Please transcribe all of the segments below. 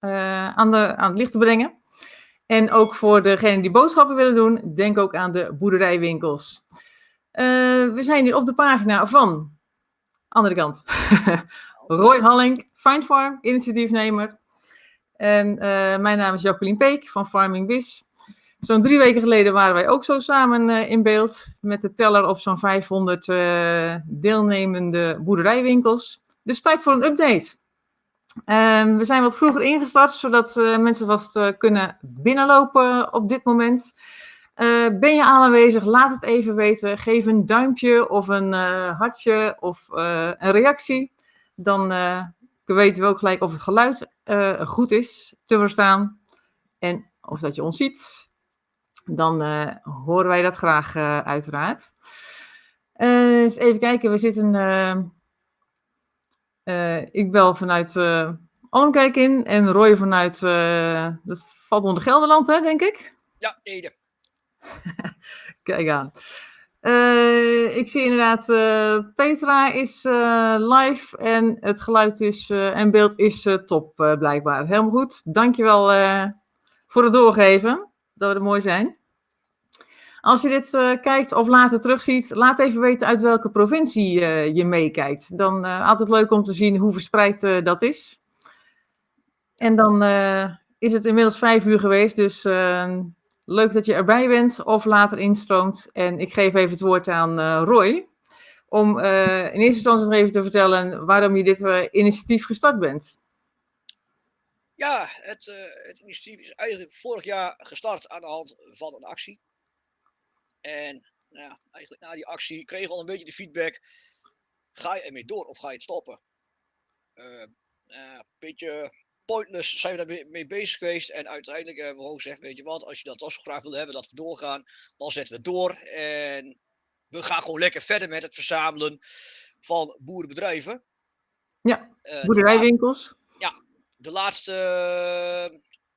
aan, de, aan het licht te brengen. En ook voor degenen die boodschappen willen doen, denk ook aan de boerderijwinkels. we zijn hier op de pagina van, andere kant, Roy Halling, Find Farm, initiatiefnemer. En mijn naam is Jacqueline Peek van Farming Biz. Zo'n drie weken geleden waren wij ook zo samen in beeld met de teller op zo'n 500 uh, deelnemende boerderijwinkels. Dus tijd voor een update. Uh, we zijn wat vroeger ingestart, zodat uh, mensen vast kunnen binnenlopen op dit moment. ben je aanwezig? Laat het even weten. Geef een duimpje of een hartje of een reactie. Dan weten we ook gelijk of het geluid goed is te verstaan. En of dat je ons ziet dan horen wij dat graag uiteraard. Eens even kijken, we zitten. Ik bel vanuit Almkijk in en Roy vanuit. dat valt onder Gelderland, hè, denk ik? Ja, Ede. Kijk aan. ik zie inderdaad, Petra is live en het geluid is, en beeld is top blijkbaar. Helemaal goed. Dankjewel voor het doorgeven. Dat we er mooi zijn. Als je dit uh, kijkt of later terugziet, laat even weten uit welke provincie uh, je meekijkt. Dan uh, altijd leuk om te zien hoe verspreid dat is. En dan is het inmiddels vijf uur geweest, dus leuk dat je erbij bent of later instroomt. En ik geef even het woord aan Roy, om in eerste instantie nog even te vertellen waarom je dit initiatief gestart bent. Ja, het, het initiatief is eigenlijk vorig jaar gestart aan de hand van een actie. En nou ja, eigenlijk na die actie kreeg we al een beetje de feedback. Ga je ermee door of ga je het stoppen? Uh, een beetje pointless zijn we daarmee bezig geweest. En uiteindelijk hebben we gewoon gezegd, weet je wat, als je dat toch zo graag wil hebben dat we doorgaan, dan zetten we door. En we gaan gewoon lekker verder met het verzamelen van boerenbedrijven. Ja, uh, boerderijwinkels. Ja, de laatste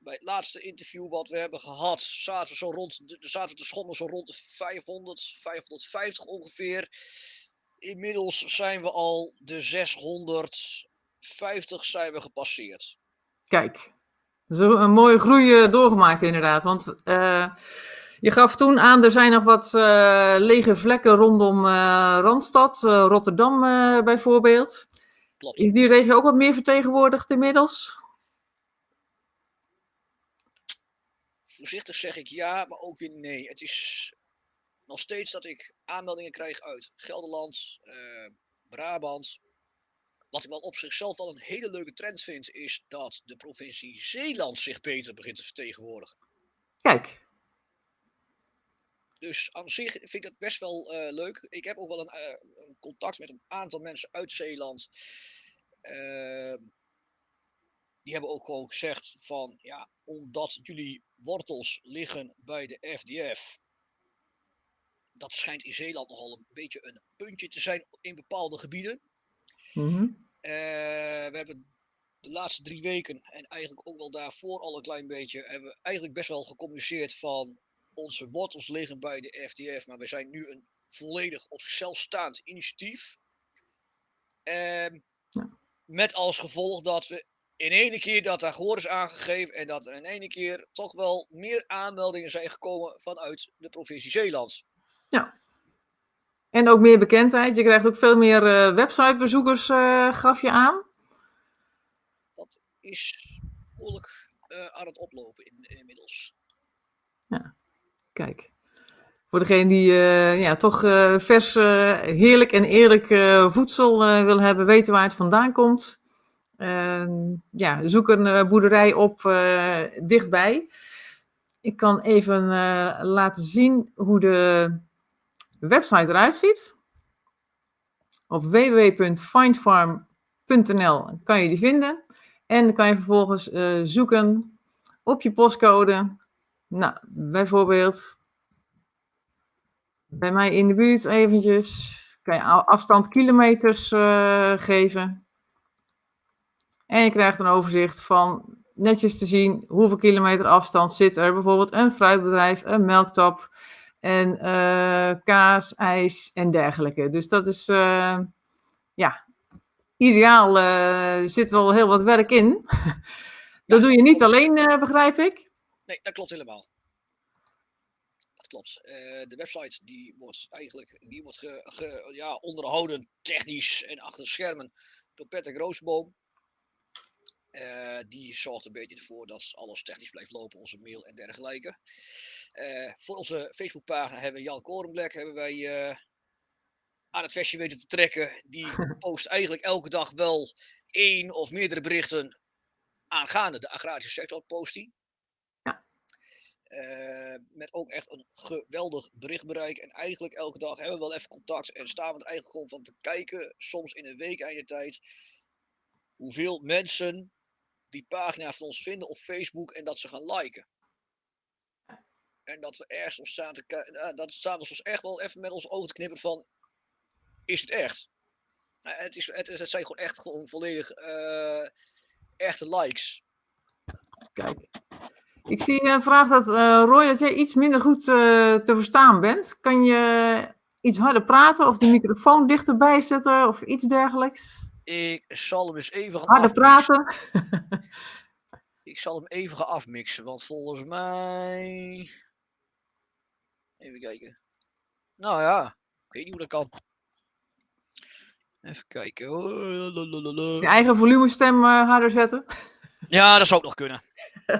bij het laatste interview wat we hebben gehad, zaten we zo rond, zaten we te schommelen zo rond de 500, 550 ongeveer. Inmiddels zijn we al de 650 zijn we gepasseerd. Kijk, zo een mooie groei eh, doorgemaakt inderdaad. Want uh, je gaf toen aan, er zijn nog wat uh, lege vlekken rondom uh, Randstad, Rotterdam bijvoorbeeld. Klopt. Is die regio ook wat meer vertegenwoordigd inmiddels? Voorzichtig zeg ik ja, maar ook weer nee. Het is nog steeds dat ik aanmeldingen krijg uit Gelderland, uh, Brabant. Wat ik wel op zichzelf wel een hele leuke trend vind, is dat de provincie Zeeland zich beter begint te vertegenwoordigen. Kijk. Dus aan zich vind ik dat best wel uh, leuk. Ik heb ook wel een, uh, een, contact met een aantal mensen uit Zeeland. Die hebben ook gewoon gezegd van ja, omdat jullie wortels liggen bij de FDF. Dat schijnt in Zeeland nogal een beetje een puntje te zijn in bepaalde gebieden. Mm -hmm. uh, we hebben de laatste drie weken en eigenlijk ook wel daarvoor al een klein beetje, hebben we eigenlijk best wel gecommuniceerd van onze wortels liggen bij de FDF, maar we zijn nu een volledig op zichzelf staand initiatief. Uh, ja. Met als gevolg dat we in ene keer dat daar gehoor is aangegeven en dat er in ene keer toch wel meer aanmeldingen zijn gekomen vanuit de provincie Zeeland. Ja. En ook meer bekendheid. Je krijgt ook veel meer uh, websitebezoekers, uh, gaf je aan. Dat is behoorlijk uh, aan het oplopen in, inmiddels. Ja, kijk. Voor degene die ja, toch vers, heerlijk en eerlijk voedsel wil hebben, weten waar het vandaan komt ja, zoek een uh, boerderij op uh, dichtbij. Ik kan even uh, laten zien hoe de website eruit ziet. Op www.findfarm.nl kan je die vinden. En dan kan je vervolgens zoeken op je postcode. Nou, bijvoorbeeld bij mij in de buurt eventjes. Kan je afstand kilometers geven. En je krijgt een overzicht van netjes te zien hoeveel kilometer afstand zit er. Bijvoorbeeld een fruitbedrijf, een melktap en uh, kaas, ijs en dergelijke. Dus dat is, uh, ja, ideaal. Uh, er zit wel heel wat werk in. Dat doe je niet alleen, begrijp ik? Nee, dat klopt helemaal. Dat klopt. De website die wordt eigenlijk die wordt ge, ge, ja, onderhouden technisch en achter de schermen door Patrick Roosboom. Uh, die zorgt een beetje ervoor dat alles technisch blijft lopen, onze mail en dergelijke. Uh, voor onze Facebookpagina hebben Jan Korenblek hebben wij uh, aan het vestje weten te trekken. Die post eigenlijk elke dag wel één of meerdere berichten aangaande de agrarische sector, post. Ja. met ook echt een geweldig berichtbereik. En eigenlijk elke dag hebben we wel even contact en staan we er eigenlijk gewoon van te kijken, soms in een week einde tijd, hoeveel mensen die pagina van ons vinden op Facebook en dat ze gaan liken. En dat we ergens ons staan te kijken, dat we soms echt wel even met ons ogen te knippen van, is het echt? Nou, het, is, het, het, zijn gewoon echt gewoon volledig uh, echte likes. Kijk. Ik zie een vraag dat uh, Roy, dat jij iets minder goed uh, te verstaan bent. Kan je iets harder praten of de microfoon dichterbij zetten of iets dergelijks? Ik zal hem eens even gaan Harder praten. ik zal hem even gaan afmixen, want volgens mij... Even kijken. Nou ja, ik weet niet hoe dat kan. Even kijken. Je eigen volumestem uh, harder zetten? Ja, dat zou ook nog kunnen.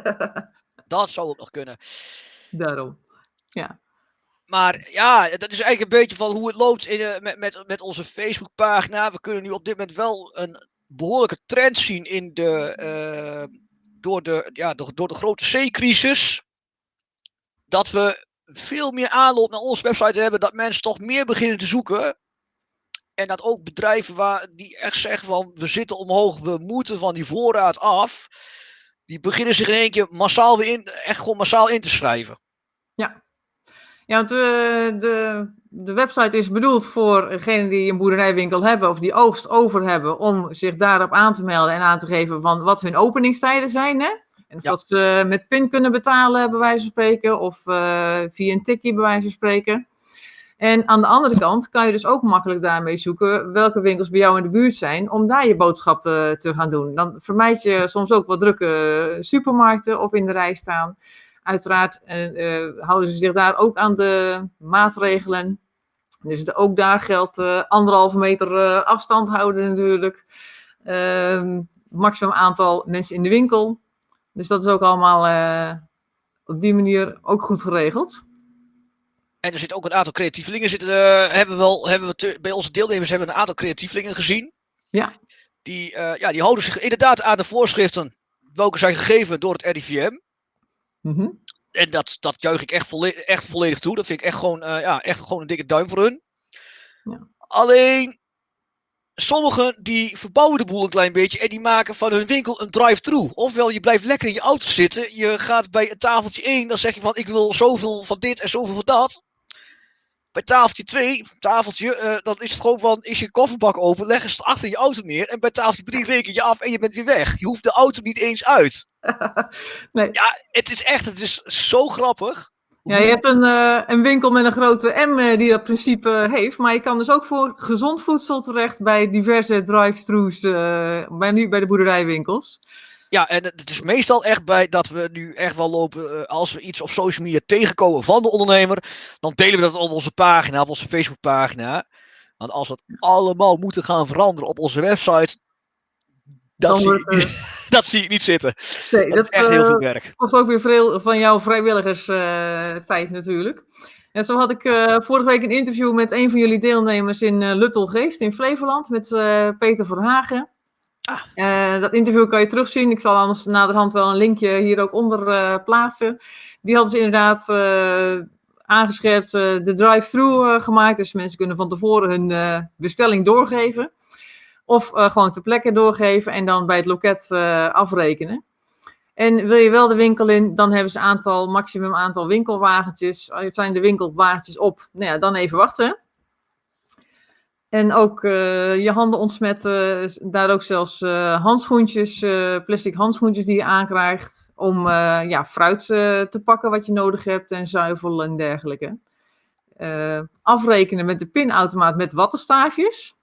dat zou ook nog kunnen. Daarom. Ja. Maar ja, dat is eigenlijk een beetje van hoe het loopt in, uh, met, met, met onze Facebookpagina. We kunnen nu op dit moment wel een behoorlijke trend zien in de, uh, door, de, ja, door de grote C-crisis. Dat we veel meer aanloop naar onze website hebben. Dat mensen toch meer beginnen te zoeken. En dat ook bedrijven waar, die echt zeggen van we zitten omhoog, we moeten van die voorraad af. Die beginnen zich in één keer massaal weer in, echt gewoon massaal in te schrijven. Ja, ja, want de, eh, de, de website is bedoeld voor degenen die een boerderijwinkel hebben of die oogst over hebben, om zich daarop aan te melden en aan te geven van wat hun openingstijden zijn. Hè? En ja. dat ze met PIN kunnen betalen, bij wijze van spreken, of uh, via een tikkie, bij wijze van spreken. En aan de andere kant kan je dus ook makkelijk daarmee zoeken welke winkels bij jou in de buurt zijn, om daar je boodschappen te gaan doen. Dan vermijd je soms ook wat drukke supermarkten of in de rij staan. Uiteraard houden ze zich daar ook aan de maatregelen. Dus ook daar geldt uh, anderhalve meter afstand houden natuurlijk. Ehm, maximum aantal mensen in de winkel. Dus dat is ook allemaal op die manier ook goed geregeld. En er zit ook een aantal creatievelingen. Zitten, hebben we wel, hebben we te, bij onze deelnemers hebben we een aantal creatievelingen gezien. Ja. Die, ja, die houden zich inderdaad aan de voorschriften welke zijn gegeven door het RIVM. Mm En dat, dat juich ik echt, volledig, echt volledig toe. Dat vind ik echt gewoon, uh, ja, echt gewoon een dikke duim voor hun. Ja. Alleen, sommigen die verbouwen de boel een klein beetje en die maken van hun winkel een drive-thru. Ofwel, je blijft lekker in je auto zitten. Je gaat bij een tafeltje 1, dan zeg je van ik wil zoveel van dit en zoveel van dat. Bij tafeltje 2, tafeltje, uh, dan is het gewoon van, is je kofferbak open, leg eens achter je auto neer. En bij tafeltje 3 reken je af en je bent weer weg. Je hoeft de auto niet eens uit. nee. Ja, het is echt, het is zo grappig. Ja, je hebt een, uh, een winkel met een grote M uh, die dat principe heeft. Maar je kan dus ook voor gezond voedsel terecht bij diverse drive-thrus, bij, nu bij de boerderijwinkels. Ja, en het is meestal echt bij dat we nu echt wel lopen, als we iets op social media tegenkomen van de ondernemer, dan delen we dat op onze pagina, op onze Facebookpagina. Want als we het allemaal moeten gaan veranderen op onze website, dat, zie, wordt, uh... dat zie ik niet zitten. Nee, dat, dat is echt heel veel werk. kost ook weer veel van jouw vrijwilligerstijd natuurlijk. En zo had ik vorige week een interview met een van jullie deelnemers in Luttelgeest in Flevoland, met Peter Verhagen. Ah. Uh, dat interview kan je terugzien. Ik zal anders naderhand wel een linkje hier ook onder uh, plaatsen. Die hadden ze inderdaad uh, aangescherpt de drive-thru gemaakt. Dus mensen kunnen van tevoren hun bestelling doorgeven. Of gewoon ter plekke doorgeven en dan bij het loket afrekenen. En wil je wel de winkel in, dan hebben ze aantal, maximum aantal winkelwagentjes. Zijn de winkelwagentjes op, nou ja, dan even wachten. En ook uh, je handen ontsmetten, daar ook zelfs uh, handschoentjes, uh, plastic handschoentjes die je aankrijgt om ja, fruit te pakken wat je nodig hebt en zuivel en dergelijke. afrekenen met de pinautomaat met wattenstaafjes.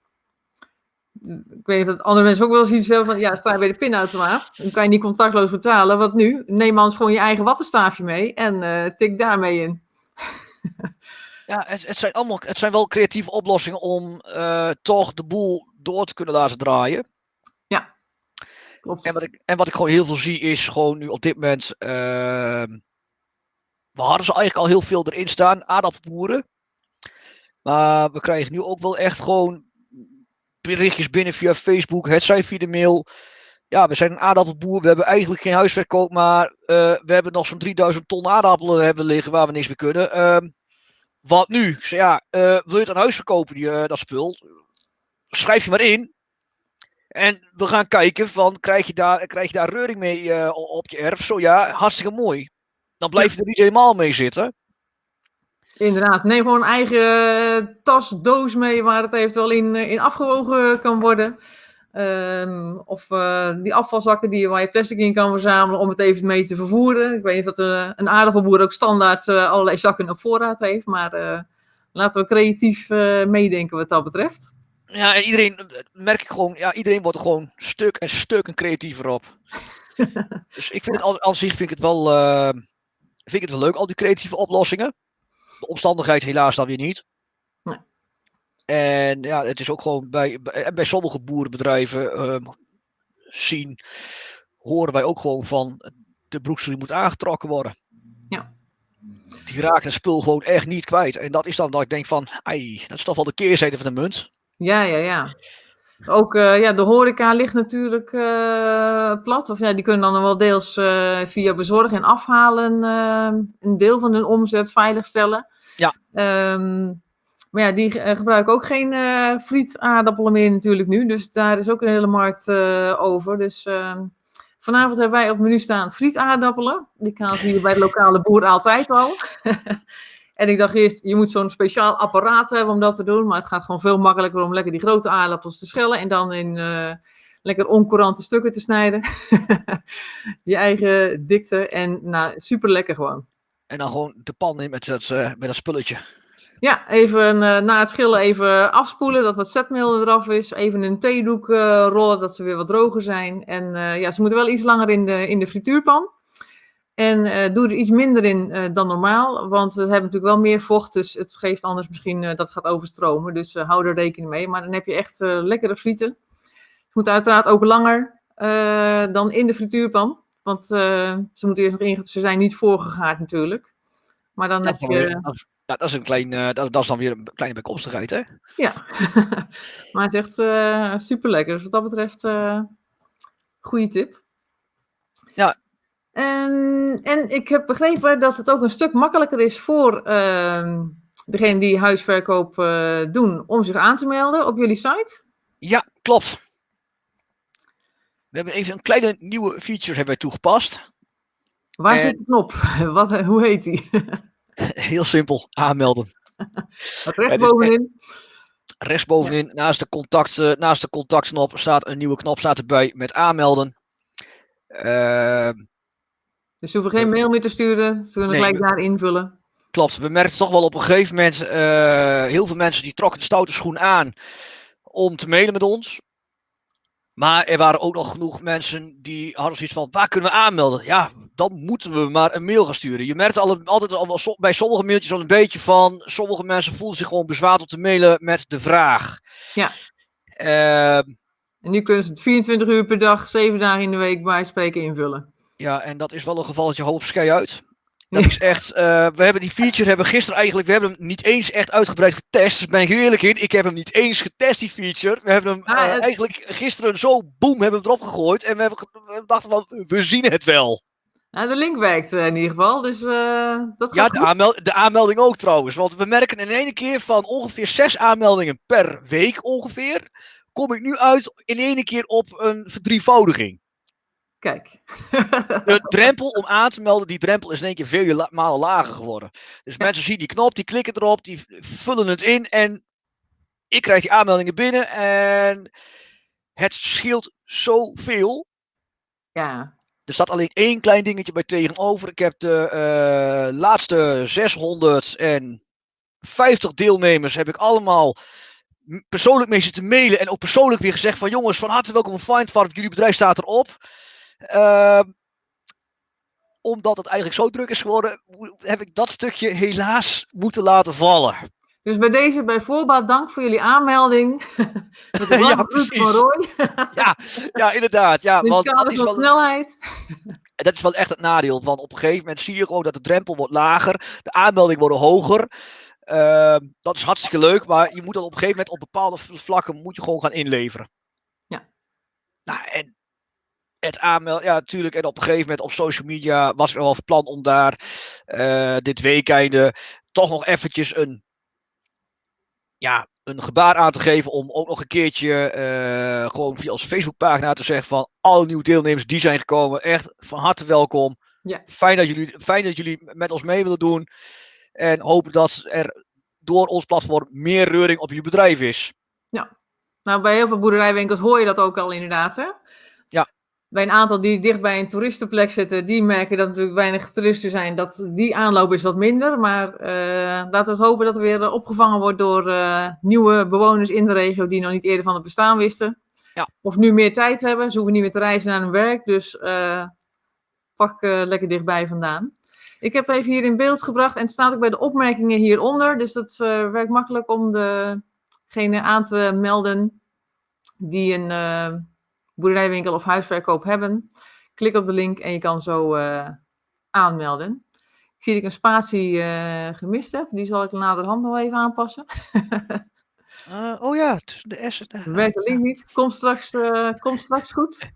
ik weet niet of andere mensen ook wel eens iets hebben van, ja, sta je bij de pinautomaat, dan kan je niet contactloos betalen. Wat nu? Neem anders gewoon je eigen wattenstaafje mee en tik daarmee in. ja, het, het, zijn allemaal, het zijn wel creatieve oplossingen om uh, toch de boel door te kunnen laten draaien. Ja, klopt. En wat ik, en wat ik gewoon heel veel zie is gewoon nu op dit moment, uh, we hadden ze eigenlijk al heel veel erin staan, aardappelboeren. Maar we krijgen nu ook wel echt gewoon berichtjes binnen via Facebook, het zij via de mail. Ja, we zijn een aardappelboer, we hebben eigenlijk geen huisverkoop, maar uh, we hebben nog zo'n 3000 ton aardappelen hebben liggen waar we niks mee kunnen. Uh, wat nu? Ja, uh, wil je het aan huis verkopen, die, eh, dat spul? Schrijf je maar in. En we gaan kijken van, krijg je daar, krijg je daar reuring mee op je erf? Zo ja, hartstikke mooi. Dan blijf je er niet helemaal mee zitten. Inderdaad, neem gewoon een eigen tas, doos mee waar het eventueel in, in afgewogen kan worden. Um, of uh, die afvalzakken die, waar je plastic in kan verzamelen om het even mee te vervoeren. Ik weet niet of uh, een aardappelboer ook standaard uh, allerlei zakken op voorraad heeft, maar laten we creatief meedenken wat dat betreft. Ja, en iedereen, merk ik gewoon, ja, iedereen wordt er gewoon stuk en stuk en creatiever op. dus ik vind het al, aan zich vind ik het wel, vind ik het wel leuk, al die creatieve oplossingen. De omstandigheid helaas dan weer niet. Nee. En ja, het is ook gewoon bij, bij, bij sommige boerenbedrijven um, zien, horen wij ook gewoon van de broeksel moet aangetrokken worden. Ja. Die raken het spul gewoon echt niet kwijt. En dat is dan dat ik denk van, ai, dat is toch wel de keerzijde van de munt. Ja, ja, ja. Ook uh, ja, de horeca ligt natuurlijk uh, plat. Of ja, die kunnen dan wel deels uh, via bezorgen en afhalen een deel van hun omzet veiligstellen. Ja. Um, maar ja, die uh, gebruiken ook geen uh, frietaardappelen meer natuurlijk nu. Dus daar is ook een hele markt uh, over. Dus ehm, vanavond hebben wij op menu staan frietaardappelen. Die ze hier bij de lokale boer altijd al. en ik dacht eerst, je moet zo'n speciaal apparaat hebben om dat te doen. Maar het gaat gewoon veel makkelijker om lekker die grote aardappels te schellen. En dan in lekker oncourante stukken te snijden. je eigen dikte. En nou, super lekker gewoon. En dan gewoon de pan in met met dat spulletje. Ja, even uh, na het schillen even afspoelen, dat wat zetmeel eraf is. Even een theedoek uh, rollen, dat ze weer wat droger zijn. En uh, ja, ze moeten wel iets langer in de, in de frituurpan. En doe er iets minder in dan normaal, want we hebben natuurlijk wel meer vocht. Dus het geeft anders misschien dat het gaat overstromen. Dus hou er rekening mee. Maar dan heb je echt lekkere frieten. Het moet uiteraard ook langer dan in de frituurpan. Want ze moeten eerst nog in, ze zijn niet voorgegaard natuurlijk. Maar dan heb je ja, dat is een klein, uh, dat, dat, is dan weer een kleine bijkomstigheid, hè? Ja, maar het is echt uh, super lekker. Dus wat dat betreft, uh, goede tip. Ja. En, en ik heb begrepen dat het ook een stuk makkelijker is voor uh, degene die huisverkoop doen om zich aan te melden op jullie site. Ja, klopt. We hebben even een kleine nieuwe feature hebben wij toegepast. Waar en... zit de knop? Wat, hoe heet die? Heel simpel, aanmelden. Rechtsbovenin. Rechtsbovenin, ja. naast, de contact, uh, naast de contactknop staat een nieuwe knop staat erbij met aanmelden. Uh, dus je hoeft geen mail meer te sturen, ze kunnen nee, gelijk daar invullen. Klopt, we merkten toch wel op een gegeven moment, uh, heel veel mensen die trokken de stoute schoen aan om te mailen met ons. Maar er waren ook nog genoeg mensen die hadden zoiets van, waar kunnen we aanmelden? Ja, dan moeten we maar een mail gaan sturen. Je merkt altijd al, bij sommige mailtjes al een beetje van, sommige mensen voelen zich gewoon bezwaard om te mailen met de vraag. Ja. Uh, en nu kunnen ze het 24 uur per dag, 7 dagen in de week bij spreken invullen. Ja, en dat is wel een gevalletje hoop skij uit. Dat is echt, uh, we hebben die feature hebben gisteren eigenlijk, we hebben hem niet eens echt uitgebreid getest. Dus ben ik eerlijk in, ik heb hem niet eens getest, die feature. We hebben hem ah, uh, eigenlijk gisteren zo boem hebben we erop gegooid. En we, hebben, we dachten van, we zien het wel. Nou, de link werkt uh, in ieder geval, dus dat Ja, de, aanmeld de, aanmelding ook trouwens. Want we merken in één keer van ongeveer zes aanmeldingen per week ongeveer. Kom ik nu uit in één keer op een verdrievoudiging. Kijk. de drempel om aan te melden, die drempel is in één keer vele malen lager geworden. Dus ja. mensen zien die knop, die klikken erop, die vullen het in en ik krijg die aanmeldingen binnen en het scheelt zoveel. Ja. Er staat alleen één klein dingetje bij tegenover. Ik heb de uh, laatste 650 deelnemers heb ik allemaal persoonlijk mee zitten mailen en ook persoonlijk weer gezegd van jongens, van harte welkom op Find Farm, jullie bedrijf staat erop. Ehm, omdat het eigenlijk zo druk is geworden, heb ik dat stukje helaas moeten laten vallen. Dus bij deze bij voorbaat dank voor jullie aanmelding. Met de ja, van Roy. ja, ja, inderdaad. Ja, want dat is wel, snelheid. dat is wel echt het nadeel. Want op een gegeven moment zie je gewoon dat de drempel wordt lager. De aanmeldingen worden hoger. Uh, dat is hartstikke leuk. Maar je moet dan op een gegeven moment op bepaalde vlakken moet je gewoon gaan inleveren. Ja. Nou, en het aanmelden, ja natuurlijk. En op een gegeven moment op social media was ik nog wel van plan om daar uh, dit weekende toch nog eventjes een ja, een gebaar aan te geven om ook nog een keertje uh, gewoon via onze Facebookpagina te zeggen van alle nieuwe deelnemers die zijn gekomen, echt van harte welkom. Ja. Fijn, dat jullie, fijn dat jullie met ons mee willen doen en hopen dat er door ons platform meer reuring op jullie bedrijf is. Ja, nou bij heel veel boerderijwinkels hoor je dat ook al inderdaad hè? Bij een aantal die dicht bij een toeristenplek zitten, die merken dat natuurlijk weinig toeristen zijn, dat die aanloop is wat minder. Maar uh, laten we hopen dat er weer opgevangen wordt door uh, nieuwe bewoners in de regio die nog niet eerder van het bestaan wisten. Ja. Of nu meer tijd hebben, ze hoeven niet meer te reizen naar hun werk, dus uh, pak lekker dichtbij vandaan. Ik heb even hier in beeld gebracht en het staat ook bij de opmerkingen hieronder, dus dat werkt makkelijk om degene aan te melden die een boerderijwinkel of huisverkoop hebben. Klik op de link en je kan zo uh, aanmelden. Ik zie dat ik een spatie uh, gemist heb. Die zal ik naderhand nog even aanpassen. uh, oh ja, de S Werkt de link niet. Komt straks, komt straks goed.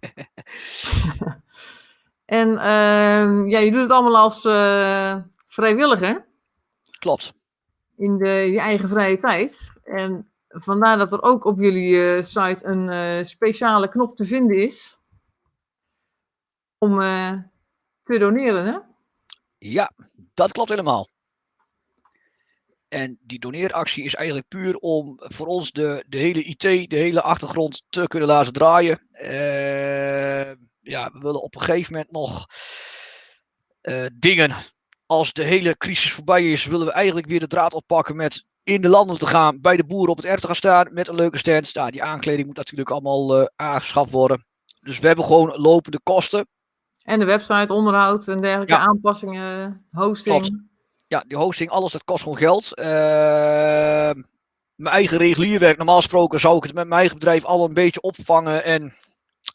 en ehm, ja, je doet het allemaal als vrijwilliger. Klopt. In de, je eigen vrije tijd. En Vandaar dat er ook op jullie uh, site een uh, speciale knop te vinden is om uh, te doneren, hè? Ja, dat klopt helemaal. En die doneeractie is eigenlijk puur om voor ons de, de hele IT, de hele achtergrond te kunnen laten draaien. ja, we willen op een gegeven moment nog dingen. Als de hele crisis voorbij is, willen we eigenlijk weer de draad oppakken met in de landen te gaan, bij de boeren op het erf te gaan staan met een leuke stand. Nou, die aankleding moet natuurlijk allemaal uh, aangeschaft worden. Dus we hebben gewoon lopende kosten. En de website, onderhoud en dergelijke aanpassingen, hosting. Ja, die hosting, alles, dat kost gewoon geld. Uh, mijn eigen regulierwerk, normaal gesproken zou ik het met mijn eigen bedrijf al een beetje opvangen. En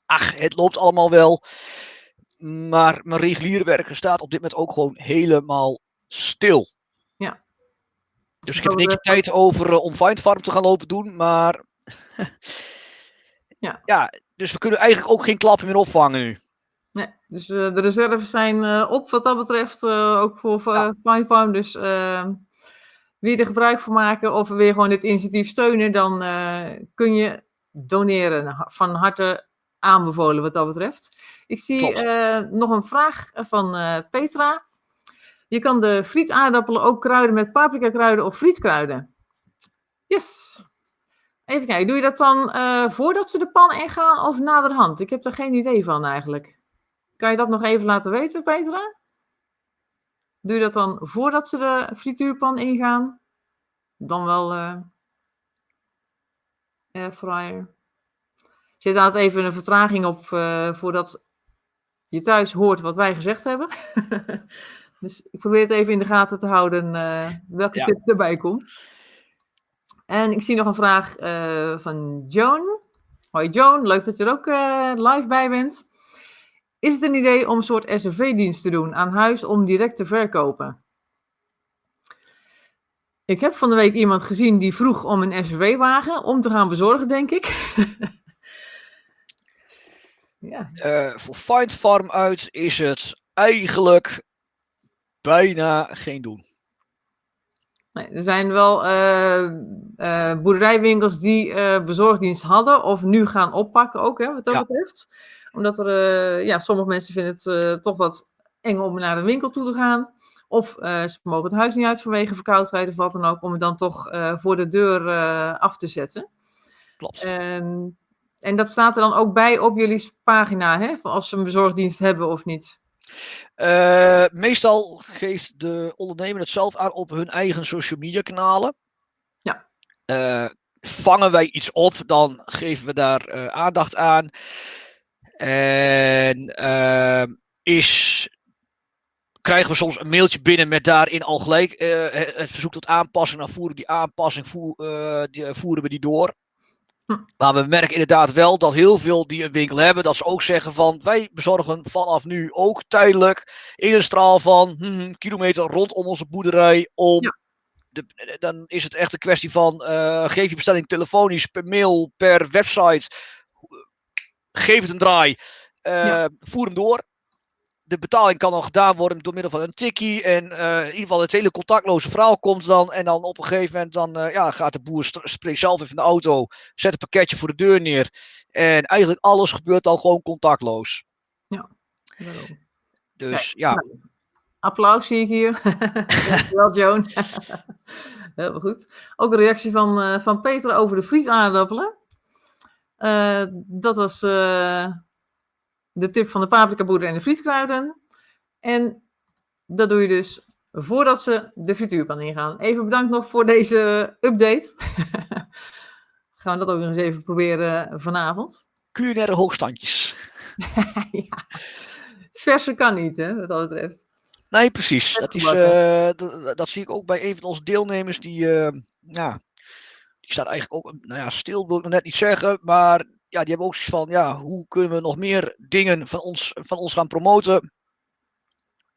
ach, het loopt allemaal wel. Maar mijn regulierwerk staat op dit moment ook gewoon helemaal stil. Dus ik heb een tijd over uh, om Findfarm te gaan lopen doen, maar... ja. ja, dus we kunnen eigenlijk ook geen klappen meer opvangen nu. Nee, dus uh, de reserves zijn uh, op wat dat betreft, ook voor ja. Findfarm. Dus wie er gebruik van maken of weer gewoon dit initiatief steunen, dan kun je doneren. Van harte aanbevolen wat dat betreft. Ik zie nog een vraag van Petra. Je kan de frietaardappelen ook kruiden met paprika kruiden of frietkruiden. Yes. Even kijken, doe je dat dan uh, voordat ze de pan ingaan of naderhand? Ik heb er geen idee van eigenlijk. Kan je dat nog even laten weten, Petra? Doe je dat dan voordat ze de frituurpan ingaan? Dan wel uh, airfryer. Zit daar even een vertraging op uh, voordat je thuis hoort wat wij gezegd hebben. Dus ik probeer het even in de gaten te houden uh, welke ja. tip erbij komt. En ik zie nog een vraag uh, van Joan. Hoi Joan, leuk dat je er ook uh, live bij bent. Is het een idee om een soort SRV-dienst te doen aan huis om direct te verkopen? Ik heb van de week iemand gezien die vroeg om een SRV-wagen om te gaan bezorgen, denk ik. ja. voor Find Farm uit is het eigenlijk bijna geen doen. Nee, er zijn wel uh, uh, boerderijwinkels die uh, bezorgdienst hadden of nu gaan oppakken ook, hè, wat dat ja. betreft. Omdat er, ja, sommige mensen vinden het toch wat eng om naar een winkel toe te gaan. Of ze mogen het huis niet uit vanwege verkoudheid of wat dan ook, om het dan toch voor de deur af te zetten. Klopt. En, en dat staat er dan ook bij op jullie pagina, hè, als ze een bezorgdienst hebben of niet. Uh, meestal geeft de ondernemer het zelf aan op hun eigen social media kanalen. Ja. Uh, vangen wij iets op, dan geven we daar aandacht aan. En ehm, is krijgen we soms een mailtje binnen met daarin al gelijk het verzoek tot aanpassing. Dan voeren die aanpassing die, voeren we die door. Hm. Maar we merken inderdaad wel dat heel veel die een winkel hebben, dat ze ook zeggen van wij bezorgen vanaf nu ook tijdelijk in een straal van hm, kilometer rondom onze boerderij om de, dan is het echt een kwestie van uh, geef je bestelling telefonisch, per mail, per website. Geef het een draai. Uh, Voer hem door. De betaling kan dan gedaan worden door middel van een tikkie. En uh, in ieder geval het hele contactloze verhaal komt dan. En dan op een gegeven moment dan, ja, gaat de boer zelf even in de auto. Zet een pakketje voor de deur neer. En eigenlijk alles gebeurt dan gewoon contactloos. Ja, Dus ja. ja. Applaus zie ik hier. Dankjewel, Joan. Heel goed. Ook een reactie van, uh, van Peter over de frietaardappelen. Uh, dat was de tip van de paprika boerder en de frietkruiden. En dat doe je dus voordat ze de frituurpan ingaan. Even bedankt nog voor deze update. Gaan we dat ook nog eens even proberen vanavond. Culinaire hoogstandjes. ja. Verse kan niet, hè, wat dat betreft. Nee, precies. Dat, is, uh, dat, dat, zie ik ook bij een van onze deelnemers. Die, uh, ja, die staat eigenlijk ook nou ja, stil, wil ik nog net niet zeggen. Maar ja, die hebben ook zoiets van, ja, hoe kunnen we nog meer dingen van ons, van ons gaan promoten?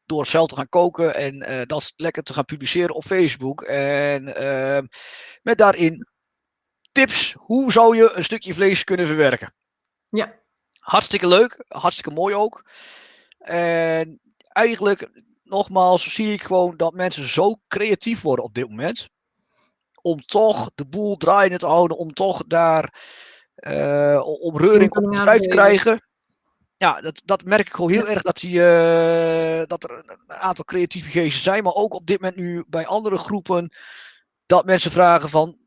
Door zelf te gaan koken en uh, dat lekker te gaan publiceren op Facebook. En met daarin tips, hoe zou je een stukje vlees kunnen verwerken? Ja. Hartstikke leuk, hartstikke mooi ook. En eigenlijk nogmaals zie ik gewoon dat mensen zo creatief worden op dit moment. Om toch de boel draaiende te houden, om toch daar om reuring op te krijgen. Ja, dat, dat merk ik gewoon heel erg dat, die, uh, dat er een aantal creatieve geesten zijn. Maar ook op dit moment nu bij andere groepen. Dat mensen vragen van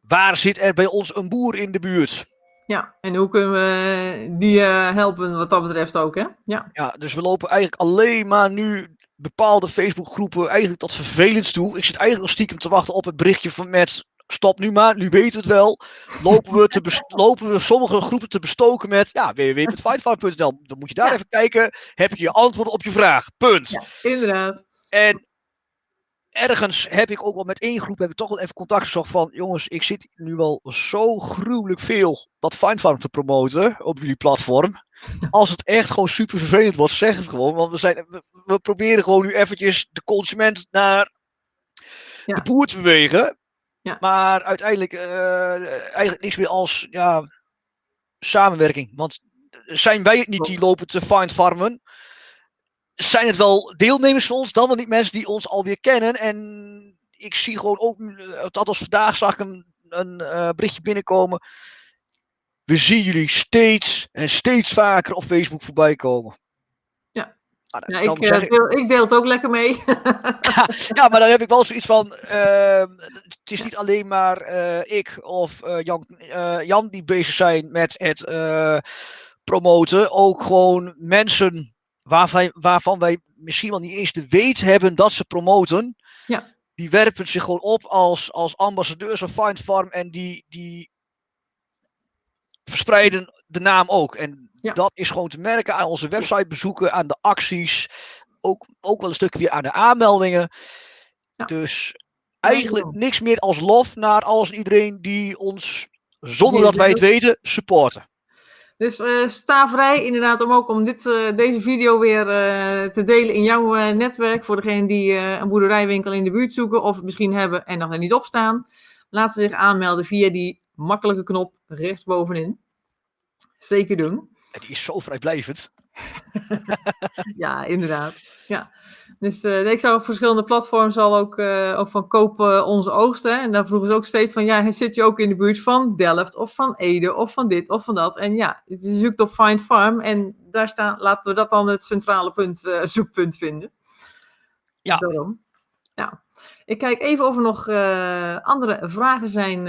waar zit er bij ons een boer in de buurt? Ja, en hoe kunnen we die uh, helpen wat dat betreft ook, hè? Ja. ja, dus we lopen eigenlijk alleen maar nu bepaalde Facebookgroepen eigenlijk tot vervelend toe. Ik zit eigenlijk nog stiekem te wachten op het berichtje van met stop nu maar, nu weten we het wel. Lopen we, te lopen we sommige groepen te bestoken met ja, www.fightfarm.nl. Dan moet je daar even kijken. Heb je je antwoorden op je vraag. Punt. Ja, inderdaad. En ergens heb ik ook wel met één groep heb ik toch wel even contact gezocht van jongens, ik zit nu wel zo gruwelijk veel dat Findfarm te promoten op jullie platform. Als het echt gewoon super vervelend wordt, zeg het gewoon. Want we, zijn, we, proberen gewoon nu eventjes de consument naar de boer te bewegen. Ja. Maar uiteindelijk uh, eigenlijk niks meer als ja, samenwerking. Want zijn wij het niet die lopen te find farmen? Zijn het wel deelnemers van ons, dan wel niet mensen die ons alweer kennen? En ik zie gewoon ook, althans vandaag zag ik een, een uh, berichtje binnenkomen we zien jullie steeds en steeds vaker op Facebook voorbij komen. Ja, ah, ja ik, uh, deel, ik, deel, het ook lekker mee. ja, maar dan heb ik wel zoiets van, uh, het is niet alleen maar uh, ik of eh, Jan, Jan die bezig zijn met het promoten. Ook gewoon mensen waarvan, waarvan wij misschien wel niet eens de weet hebben dat ze promoten. Ja. Die werpen zich gewoon op als, als ambassadeurs van Find Farm en die, die verspreiden de naam ook. En dat is gewoon te merken aan onze websitebezoeken, aan de acties. Ook, ook wel een stukje weer aan de aanmeldingen. Ja. Dus eigenlijk niks meer als lof naar alles en iedereen die ons, zonder dat wij het weten, supporten. Dus uh, sta vrij inderdaad om ook om dit, uh, deze video weer uh, te delen in jouw netwerk. Voor degene die een boerderijwinkel in de buurt zoeken of misschien hebben en nog er niet op staan. Laat ze zich aanmelden via die makkelijke knop rechtsbovenin. Zeker doen. En die is zo vrijblijvend. ja, inderdaad. Ja. Dus uh, ik zag op verschillende platforms al ook, uh, ook van kopen onze oogsten. En daar vroegen ze ook steeds van, ja, zit je ook in de buurt van Delft of van Ede of van dit of van dat? En ja, je zoekt op Find Farm en daar staan, laten we dat dan het centrale punt, uh, zoekpunt vinden. Ja. Daarom. Ja. Ik kijk even of er nog andere vragen zijn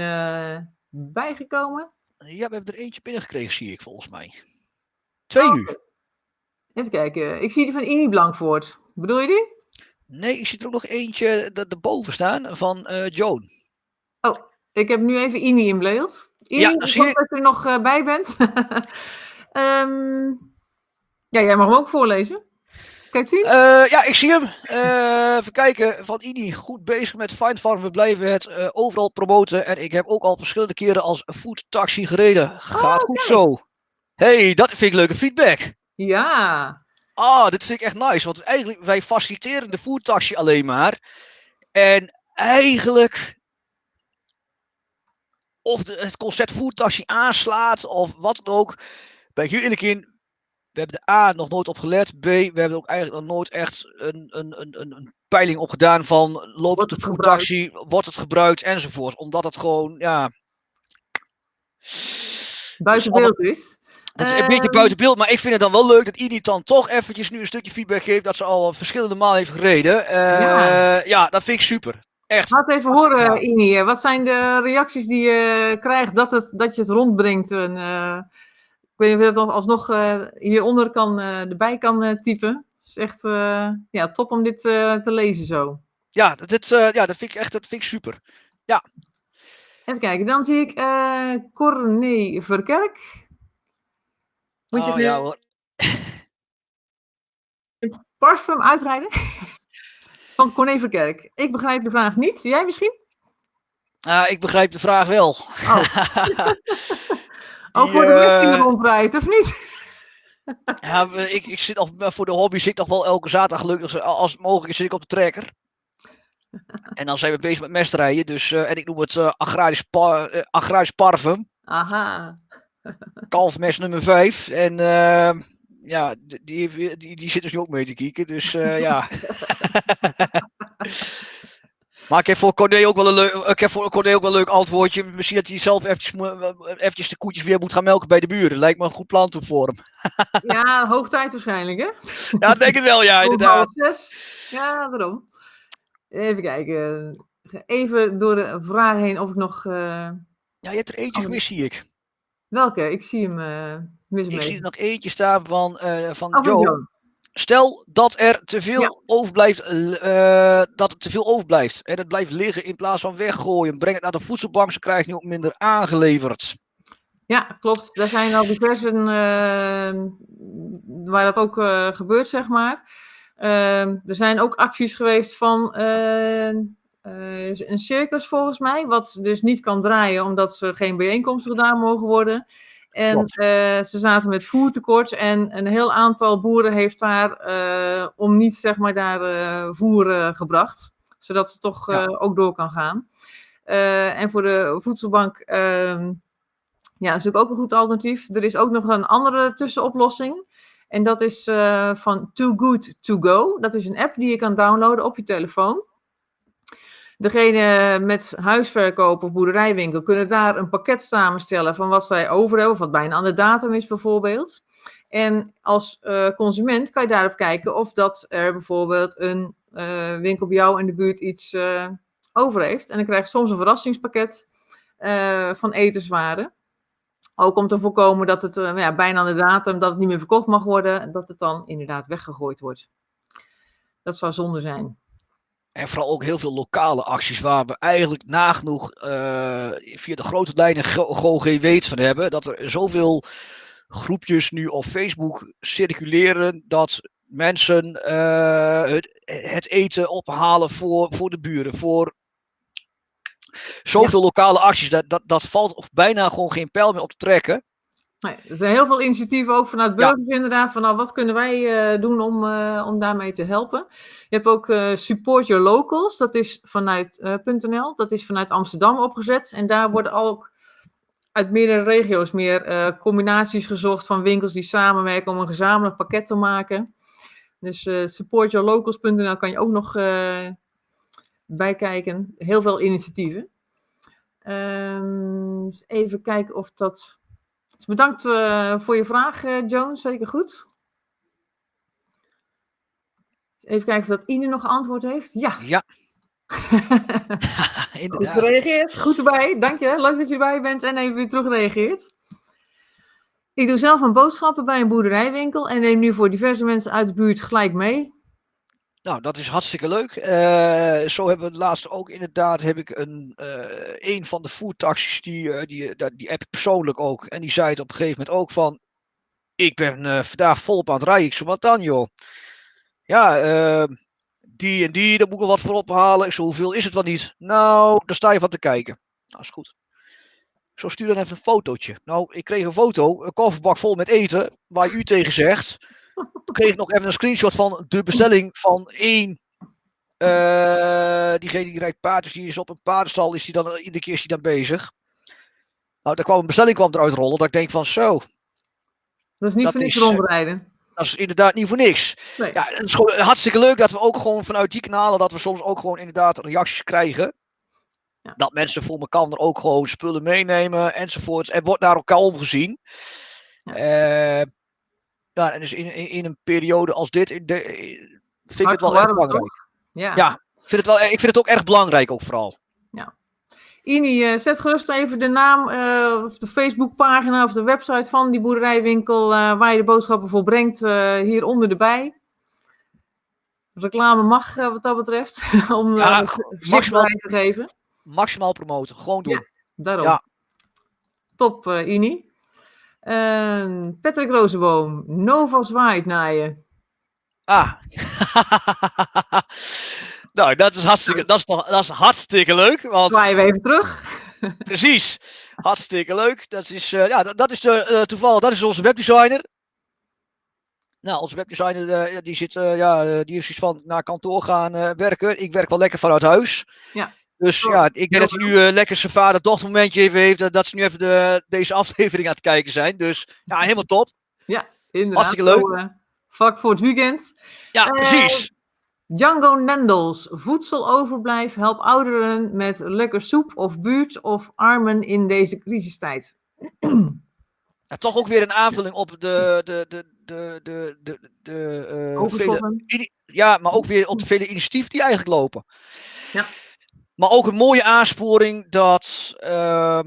bijgekomen. Ja, we hebben er eentje binnengekregen, zie ik volgens mij. Twee oh, nu. Even kijken. Ik zie die van Ini Blankvoort. Bedoel je die? Nee, ik zie er ook nog eentje erboven staan van uh, Joan. Oh, Ik heb nu even Ini in beeld. Ini, Ja, dat ik zie dat je er nog eh, bij bent. Ehm, ja, jij mag hem ook voorlezen. Kan je het zien? Eh, ja, ik zie hem. Eh, even kijken. Van Ini, goed bezig met Find Farm. We blijven het eh, overal promoten. En ik heb ook al verschillende keren als food taxi gereden. Gaat goed kijk. zo. hey, dat vind ik leuke feedback. Ja. Ah, dit vind ik echt nice. Want eigenlijk, wij faciliteren de food taxi alleen maar. En eigenlijk, of de, het concept food taxi aanslaat of wat dan ook, ben ik heel eerlijk in. We hebben de A nog nooit op gelet. B, we hebben ook eigenlijk nog nooit echt een, een, een, een, peiling op gedaan van loopt de het food gebruikt? taxi, wordt het gebruikt enzovoort. Omdat het gewoon, ja. Buiten allemaal- beeld is. Het is een beetje Ehm, buiten beeld, maar ik vind het dan wel leuk dat Init dan toch eventjes nu een stukje feedback geeft dat ze al verschillende malen heeft gereden. Eh, Ja. ja. dat vind ik super. Echt. Laat even horen, gaaf. Ini. Wat zijn de reacties die je krijgt dat, het, dat je het rondbrengt? En, eh, ik weet niet of je dat nog alsnog eh, hieronder kan, eh, erbij kan eh, typen. Het is echt ja, top om dit te lezen zo. Ja, dat, dit, ja, dat vind ik echt dat vind ik super. Even kijken, dan zie ik eh Corné Verkerk. Moet je Oh, de ja, hoor. parfum uitrijden? Van Corné Verkerk. Ik begrijp de vraag niet. Jij misschien? Ah, ik begrijp de vraag wel. Ook voor de eh, er rondrijdt, of niet? ja, ik, ik zit nog, voor de hobby zit ik nog wel elke zaterdag gelukkig, als het mogelijk is, zit ik op de trekker. En dan zijn we bezig met mestrijden. Dus, eh, en ik noem het eh, agrarisch, pa- eh, agrarisch parfum. Aha. kalfmes nummer 5. En ja, die, die, die zit dus nu ook mee te kijken. Dus ja. Maar ik heb voor Corné ook wel een leuk, ik heb voor Corné ook wel een leuk antwoordje. Misschien dat hij zelf eventjes, eventjes de koetjes weer moet gaan melken bij de buren. Lijkt me een goed plan toe voor hem. Ja, hoog tijd waarschijnlijk, hè? Ja, denk het wel, ja, inderdaad. Ja, daarom. Even kijken. Even door de vragen heen of ik nog... eh, Ja, je hebt er eentje gemist, zie ik. welke? Ik zie hem uh, mis Ik zie er nog eentje staan van, eh van Oh, van Joe. Stel dat er te veel Ja. overblijft, eh, dat het te veel overblijft. En het blijft liggen in plaats van weggooien. Breng het naar de voedselbank, ze krijgen nu ook minder aangeleverd. Ja, klopt. Er zijn al diverse eh, waar dat ook eh, gebeurt, zeg maar. Er zijn ook acties geweest van een circus, volgens mij, wat dus niet kan draaien omdat er geen bijeenkomsten gedaan mogen worden. En eh, ze zaten met voertekort en een heel aantal boeren heeft daar eh, om niet, zeg maar, daar eh, voer gebracht. Zodat het toch Ja. ook door kan gaan. En voor de voedselbank ehm, ja, is natuurlijk ook een goed alternatief. Er is ook nog een andere tussenoplossing. En dat is van Too Good To Go. Dat is een app die je kan downloaden op je telefoon. Degene met huisverkoop of boerderijwinkel kunnen daar een pakket samenstellen van wat zij over hebben, of wat bijna aan de datum is bijvoorbeeld. En als eh, consument kan je daarop kijken of dat er bijvoorbeeld een eh, winkel bij jou in de buurt iets eh, over heeft. En dan krijg je soms een verrassingspakket van etenswaren. Ook om te voorkomen dat het eh, ja, bijna aan de datum, dat het niet meer verkocht mag worden, en dat het dan inderdaad weggegooid wordt. Dat zou zonde zijn. En vooral ook heel veel lokale acties waar we eigenlijk nagenoeg eh, via de grote lijnen Go- GOG weet van hebben. Dat er zoveel groepjes nu op Facebook circuleren dat mensen eh, het, het eten ophalen voor, voor de buren. Voor zoveel lokale acties. Dat, dat, dat valt bijna gewoon geen pijl meer op te trekken. Nee, er zijn heel veel initiatieven ook vanuit Ja. burgers inderdaad. Van nou, wat kunnen wij eh, doen om, eh, om daarmee te helpen? Je hebt ook eh, Support Your Locals. Dat is vanuit .nl. Dat is vanuit Amsterdam opgezet. En daar worden ook uit meerdere regio's meer combinaties gezocht van winkels die samenwerken om een gezamenlijk pakket te maken. Dus supportyourlocals.nl kan je ook nog bijkijken. Heel veel initiatieven. Ehm, even kijken of dat. Dus bedankt eh, voor je vraag, eh Joan. Zeker goed. Even kijken of dat Ine nog antwoord heeft. Ja, Ja, goed gereageerd. Goed erbij. Dank je. Leuk dat je erbij bent en even weer terugreageert. Ik doe zelf een boodschappen bij een boerderijwinkel en neem nu voor diverse mensen uit de buurt gelijk mee. Nou, dat is hartstikke leuk. Eh, zo hebben we laatst ook inderdaad heb ik een, uh, een van de foodtaxis, die, uh, die, die, heb ik persoonlijk ook. En die zei het op een gegeven moment ook van, ik ben vandaag volop aan het rijden. Ik zo, wat dan joh? Ja, die en die, daar moet ik wat voor ophalen. Ik zo, hoeveel is het wel niet? Nou, daar sta je van te kijken. Nou, is goed. Zo stuur dan even een fotootje. Nou, ik kreeg een foto, een kofferbak vol met eten, waar u tegen zegt. Toen kreeg ik nog even een screenshot van de bestelling van één. Uh, diegene die rijdt paard, dus die is op een paardenstal, is die dan, iedere keer is die dan bezig. Nou, daar kwam een bestelling kwam eruit rollen, dat ik denk van zo. Dat is niet voor niks rondrijden. Dat is inderdaad niet voor niks. Nee. Ja, het is gewoon hartstikke leuk dat we ook gewoon vanuit die kanalen, dat we soms ook gewoon inderdaad reacties krijgen. Ja. Dat mensen voor elkaar er ook gewoon spullen meenemen enzovoorts. En wordt naar elkaar omgezien. Ja. Uh, ja, en dus in, in, in, een periode als dit in de, vind ik het wel erg belangrijk. Ja. ja, ik, vind het wel, ik vind het ook erg belangrijk ook vooral. Ja. Ini, uh, zet gerust even de naam uh, of de Facebookpagina of de website van die boerderijwinkel uh, waar je de boodschappen voor brengt hieronder erbij. Reclame mag wat dat betreft, om ja, maximaal te geven. Maximaal promoten, gewoon doen. Ja, daarom. Ja. Top, Ini. Uh, Patrick Rozenboom, Nova zwaait naar je. Ah. nou, dat is hartstikke, dat is, dat is hartstikke leuk. Want... Zwaaien we even terug. Precies. Hartstikke leuk. Dat is, uh, ja, dat, dat is de, uh, toevallig, dat is onze webdesigner. Nou, onze webdesigner uh, die zit, ja, die is iets van naar kantoor gaan werken. Ik werk wel lekker vanuit huis. Ja. Dus ja, ik denk dat hij nu uh, lekker zijn vader-dochter momentje even heeft. Dat ze nu even de, deze aflevering aan het kijken zijn. Dus ja, helemaal top. Ja, inderdaad. Hartstikke leuk. Uh, vak voor het weekend. Ja, uh, precies. Django Nendels. Voedseloverblijf help ouderen met lekker soep of buurt of armen in deze crisistijd. Ja, toch ook weer een aanvulling op de, de, de, de, de, de, de uh, vele, ja, maar ook weer op de vele initiatieven die eigenlijk lopen. Ja. Maar ook een mooie aansporing dat uh,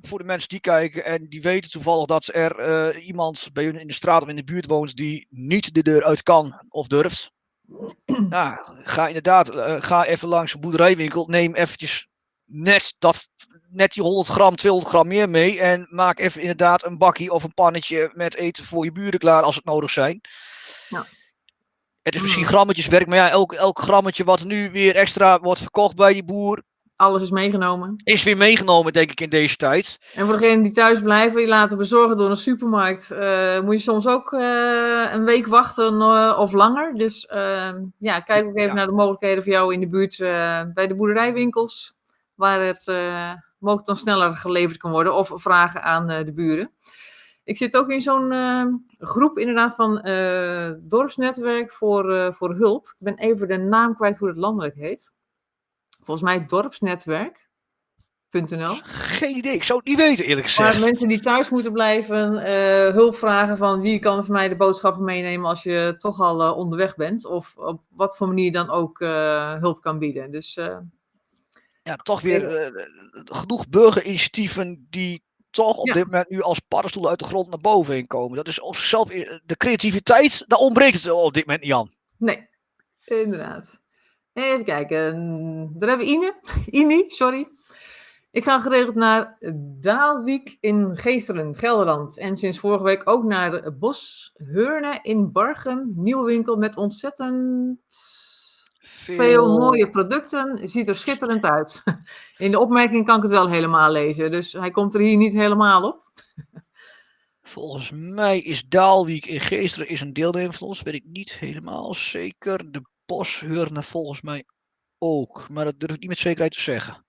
voor de mensen die kijken en die weten toevallig dat er uh, iemand bij hun in de straat of in de buurt woont die niet de deur uit kan of durft. nou, ga inderdaad, uh, ga even langs een boerderijwinkel, neem eventjes net, dat, net die 100 gram, 200 gram meer mee en maak even inderdaad een bakkie of een pannetje met eten voor je buren klaar als het nodig zijn. Ja. Het is misschien hmm. grammetjeswerk, maar ja, elk, elk grammetje wat nu weer extra wordt verkocht bij die boer. Alles is meegenomen. Is weer meegenomen, denk ik, in deze tijd. En voor degenen die thuis blijven, je laten bezorgen door een supermarkt, uh, moet je soms ook uh, een week wachten uh, of langer. Dus ehm, ja, kijk ook even ja. naar de mogelijkheden voor jou in de buurt bij de boerderijwinkels, waar het mogelijk dan sneller geleverd kan worden, of vragen aan de buren. Ik zit ook in zo'n uh, groep inderdaad van uh, dorpsnetwerk voor, uh, voor hulp. Ik ben even de naam kwijt hoe het landelijk heet. Volgens mij dorpsnetwerk.nl. Geen idee, ik zou het niet weten eerlijk gezegd. Maar mensen die thuis moeten blijven, hulp vragen van wie kan voor mij de boodschappen meenemen als je toch al onderweg bent. Of op wat voor manier dan ook hulp kan bieden. Dus ja, toch weer genoeg burgerinitiatieven die toch op dit moment nu als paddenstoelen uit de grond naar boven heen komen. Dat is op zichzelf, de creativiteit, daar ontbreekt het op dit moment niet aan. Nee, inderdaad. Even kijken, daar hebben we Ine. Ini, sorry. Ik ga geregeld naar Daalwijk in Geesteren, Gelderland. En sinds vorige week ook naar de Bosheurne in Bargen. Nieuwe winkel met ontzettend veel... mooie producten. Ziet er schitterend uit. In de opmerking kan ik het wel helemaal lezen. Dus hij komt er hier niet helemaal op. Volgens mij is Daalwijk in Geesteren is een deelnemer van ons. Weet ik niet helemaal zeker. De Boshurne volgens mij ook. Maar dat durf ik niet met zekerheid te zeggen.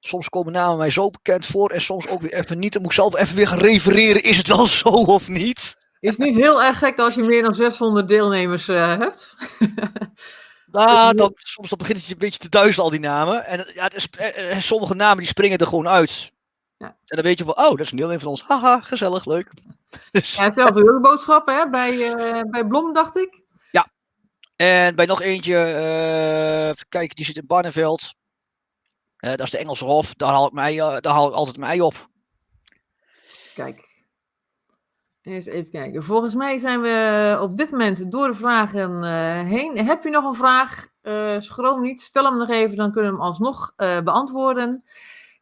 Soms komen namen mij zo bekend voor en soms ook weer even niet. Dan moet ik zelf even weer gaan refereren. Is het wel zo of niet? Is niet heel erg gek als je meer dan 600 deelnemers uh, hebt. Nou, dan, soms dan begint het je een beetje te duizelen, al die namen. En ja, is, eh, eh, sommige namen die springen er gewoon uit. Ja. En dan weet je van, oh, dat is een deel van ons. Haha, gezellig, leuk. Dus... Ja, zelf de boodschappen hè? Bij, uh, bij Blom, dacht ik. Ja. En bij nog eentje, uh, even kijken, die zit in Barneveld. Uh, dat is de Engelse Hof. Daar haal ik, mij, daar haal ik altijd mij op. Kijk. Eens even kijken. Volgens mij zijn we op dit moment door de vragen eh, heen. Heb je nog een vraag? Uh, schroom niet, stel hem nog even, dan kunnen we hem alsnog uh, beantwoorden.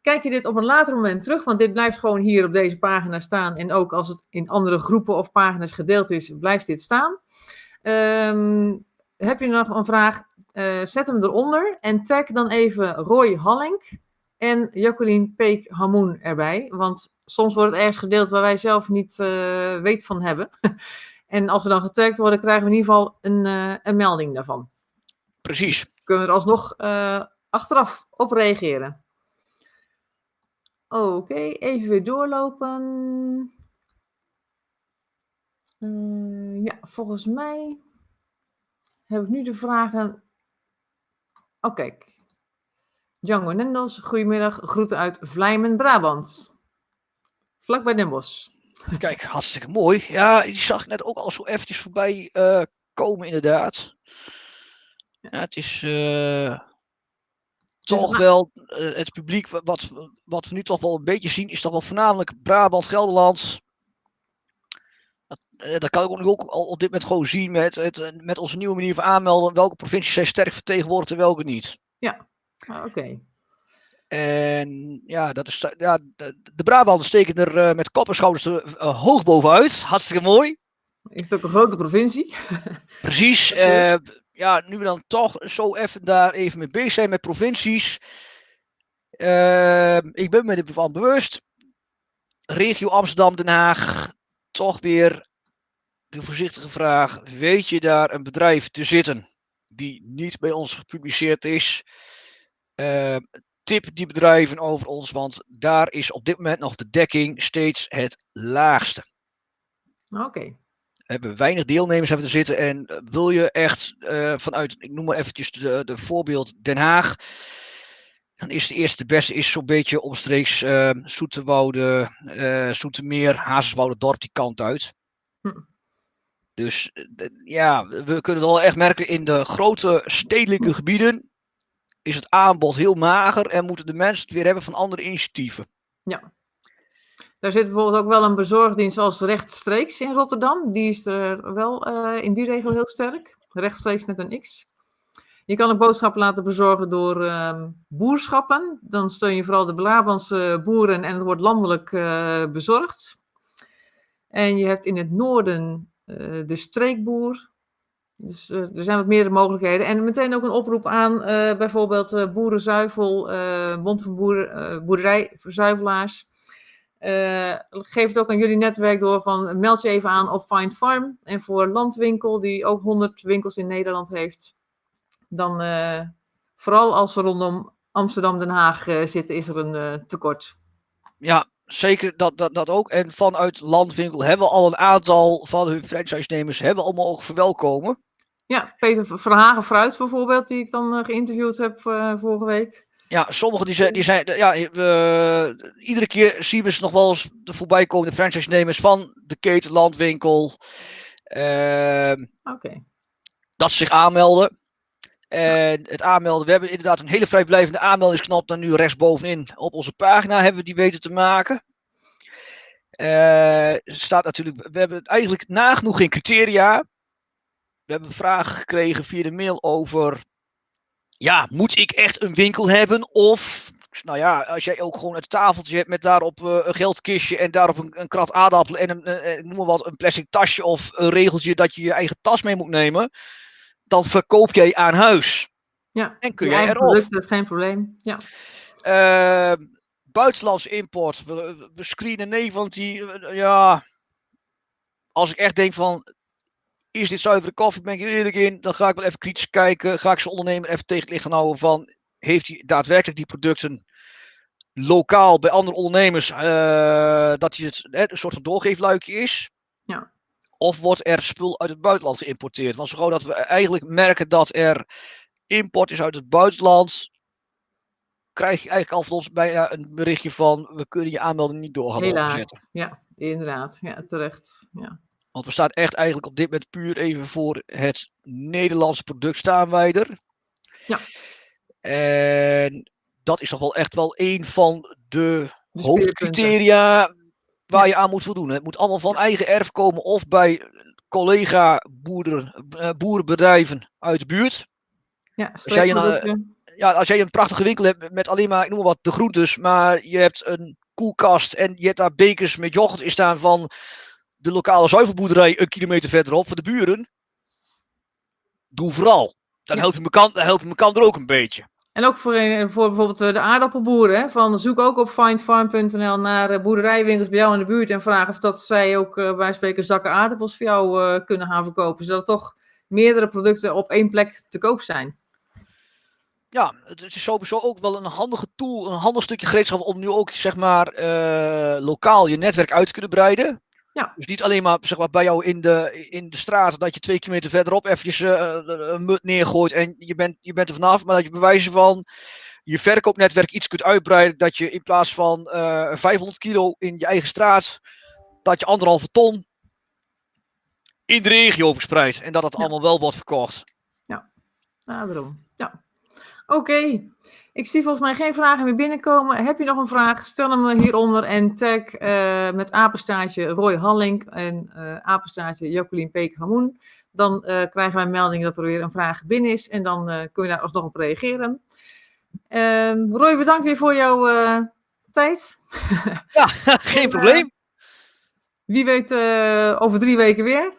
Kijk je dit op een later moment terug, want dit blijft gewoon hier op deze pagina staan. En ook als het in andere groepen of pagina's gedeeld is, blijft dit staan. Um, heb je nog een vraag? zet hem eronder en tag dan even Roy Hallink en Jacqueline Peek Hamoen erbij. Want soms wordt het ergens gedeeld waar wij zelf niet uh, weet van hebben. en als we dan getagd worden, krijgen we in ieder geval een, uh, een melding daarvan. Precies. Kunnen we er alsnog uh, achteraf op reageren. Oké, okay, even weer doorlopen. ja, volgens mij heb ik nu de vragen. Oh, kijk. Django Nendos, goedemiddag. Groeten uit Vlijmen, Brabant. Vlak bij Den Bosch. Kijk, hartstikke mooi. Ja, die zag ik net ook al zo eventjes voorbij uh, komen, inderdaad. Ja, het is uh, toch wel uh, het publiek, wat, wat we nu toch wel een beetje zien, is toch wel voornamelijk Brabant, Gelderland. Dat, dat kan ik ook al op dit moment gewoon zien met, het, met onze nieuwe manier van aanmelden. Welke provincies zijn sterk vertegenwoordigd en welke niet. Ja, ah, oké. Okay. En ja, dat is, ja de, de Brabanders steken er uh, met kop en schouders uh, hoog bovenuit. Hartstikke mooi. Is het ook een grote provincie? Precies. Uh, ja, nu we dan toch zo even daar even mee bezig zijn met provincies. ik ben me ervan bewust. Regio Amsterdam-Den Haag. Toch weer de voorzichtige vraag. Weet je daar een bedrijf te zitten die niet bij ons gepubliceerd is? Tip die bedrijven over ons, want daar is op dit moment nog de dekking steeds het laagste. Oké. Okay. Hebben weinig deelnemers hebben te zitten en eh, wil je echt uh, vanuit, ik noem maar eventjes de, de voorbeeld Den Haag, dan is de eerste beste is zo'n beetje omstreeks uh, Zoeterwoude, uh, Zoetermeer, Hazerswoude dorp die kant uit. Hm. Dus ja, we kunnen het al echt merken in de grote stedelijke gebieden is het aanbod heel mager en moeten de mensen het weer hebben van andere initiatieven. Ja. Daar zit bijvoorbeeld ook wel een bezorgdienst als rechtstreeks in Rotterdam. Die is er wel uh, in die regel heel sterk. Rechtstreeks met een X. Je kan ook boodschappen laten bezorgen door uh, boerschappen. Dan steun je vooral de Brabantse boeren en het wordt landelijk uh, bezorgd. En je hebt in het noorden uh, de streekboer. Dus uh, er zijn wat meerdere mogelijkheden. En meteen ook een oproep aan uh, bijvoorbeeld uh, Boerenzuivel, Bond van Boer, Boerderijverzuivelaars. geef het ook aan jullie netwerk door van meld je even aan op Find Farm. En voor Landwinkel, die ook 100 winkels in Nederland heeft, dan vooral als ze rondom Amsterdam-Den Haag zitten, is er een tekort. Ja, zeker dat, dat, dat ook. En vanuit Landwinkel hebben we al een aantal van hun franchise-nemers hebben allemaal ook verwelkomen. Ja, Peter Verhagen Fruit bijvoorbeeld, die ik dan uh, geïnterviewd heb uh, vorige week. Ja, sommigen die zijn, die zijn ja, uh, iedere keer zien we ze nog wel eens de voorbij komende franchise-nemers van de keten Landwinkel. Oké. Dat ze zich aanmelden. En het aanmelden, we hebben inderdaad een hele vrijblijvende aanmeldingsknop dan nu rechtsbovenin op onze pagina hebben we die weten te maken. Uh, staat natuurlijk, we hebben eigenlijk nagenoeg geen criteria we hebben vragen gekregen via de mail over, ja, moet ik echt een winkel hebben? Of, nou ja, als jij ook gewoon het tafeltje hebt met daarop uh, een geldkistje en daarop een, een krat aardappelen en een, uh, noem maar wat, een plastic tasje of een regeltje dat je je eigen tas mee moet nemen, dan verkoop jij aan huis. Ja, en kun jij erop. Product, dat is geen probleem. Ja. Uh, buitenlandse import. We, we screenen nee, want die, ja, als ik echt denk van, is dit zuivere koffie? Ben ik eerlijk in? Dan ga ik wel even kritisch kijken. Ga ik zijn ondernemer even tegen het licht gaan houden van... Heeft hij daadwerkelijk die producten lokaal bij andere ondernemers... Uh, dat hij het hè, een soort van doorgeefluikje is? Ja. Of wordt er spul uit het buitenland geïmporteerd? Want zo gewoon dat we eigenlijk merken dat er import is uit het buitenland... Krijg je eigenlijk al van ons bijna een berichtje van... We kunnen je aanmelding niet door gaan zetten. Ja, inderdaad. Ja, terecht. Ja. Want we staan echt eigenlijk op dit moment puur even voor het Nederlandse product staan wij er. Ja. En dat is toch wel echt wel een van de, de hoofdcriteria waar je aan moet voldoen. Het moet allemaal van eigen erf komen of bij collega boeren, eh, boerenbedrijven uit de buurt. Ja, Als jij, een, eh, ja, als jij een prachtige winkel hebt met alleen maar, ik noem maar wat, de groentes, maar je hebt een koelkast en je hebt daar bekers met yoghurt in staan van de lokale zuivelboerderij een kilometer verderop voor de buren. Doe vooral. Dan help je elkaar, dan help je elkaar er ook een beetje. En ook voor, eh, voor bijvoorbeeld eh, de aardappelboeren. Hè, van zoek ook op findfarm.nl naar eh, boerderijwinkels bij jou in de buurt. En vraag of dat zij ook eh, bij spreken zakken aardappels voor jou kunnen gaan verkopen. Zodat er toch meerdere producten op één plek te koop zijn. Ja, het is sowieso ook wel een handige tool, een handig stukje gereedschap om nu ook zeg maar lokaal je netwerk uit te kunnen breiden. Ja. Dus niet alleen maar, zeg maar bij jou in de, in de straat dat je twee kilometer verderop eventjes eh, een mut neergooit en je bent, je bent er vanaf, maar dat je bij wijze van je verkoopnetwerk iets kunt uitbreiden dat je in plaats van eh 500 kilo in je eigen straat, dat je anderhalve ton in de regio verspreidt en dat het Ja. allemaal wel wordt verkocht. Nou, daarom. Ja. Oké. Ik zie volgens mij geen vragen meer binnenkomen. Heb je nog een vraag? Stel hem hieronder en tag eh, met apenstaartje Roy Hallink en eh apenstaartje Jacqueline Peek-Hamoen. Dan eh, krijgen wij een melding dat er weer een vraag binnen is en dan kun je daar alsnog op reageren. Ehm, Roy, bedankt weer voor jouw tijd. Ja, geen probleem. Wie weet over drie weken weer.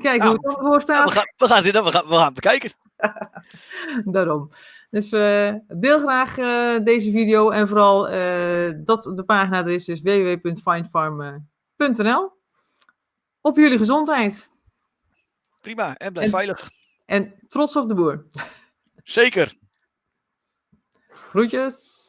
Kijk hoe het ervoor Ja, we, staat. gaan, we, gaan, we, gaan, we gaan bekijken. Daarom. Dus eh, deel graag eh, deze video en vooral eh, dat de pagina er is, dus www.findfarm.nl. Op jullie gezondheid Prima, en blijf En- veilig. en trots op de boer. Zeker. Groetjes!